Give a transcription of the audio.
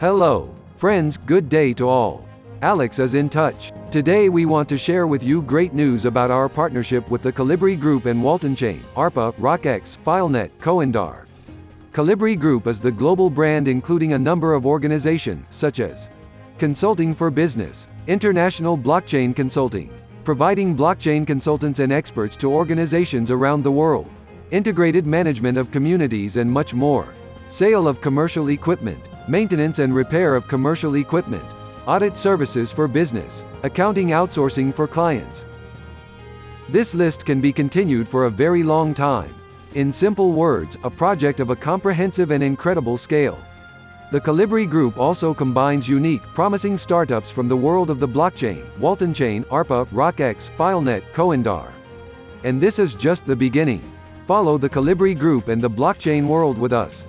Hello, friends, good day to all. Alex is in touch. Today we want to share with you great news about our partnership with the Colibri Group and Walton Chain, ARPA, RockX, FileNet, Coindar. Colibri Group is the global brand including a number of organizations, such as Consulting for Business, International Blockchain Consulting, providing blockchain consultants and experts to organizations around the world, integrated management of communities and much more, sale of commercial equipment, maintenance and repair of commercial equipment, audit services for business, accounting outsourcing for clients. This list can be continued for a very long time. In simple words, a project of a comprehensive and incredible scale. The Colibri Group also combines unique, promising startups from the world of the blockchain, Walton Chain, ARPA, RockX, FileNet, Coindar. And this is just the beginning. Follow the Colibri Group and the blockchain world with us.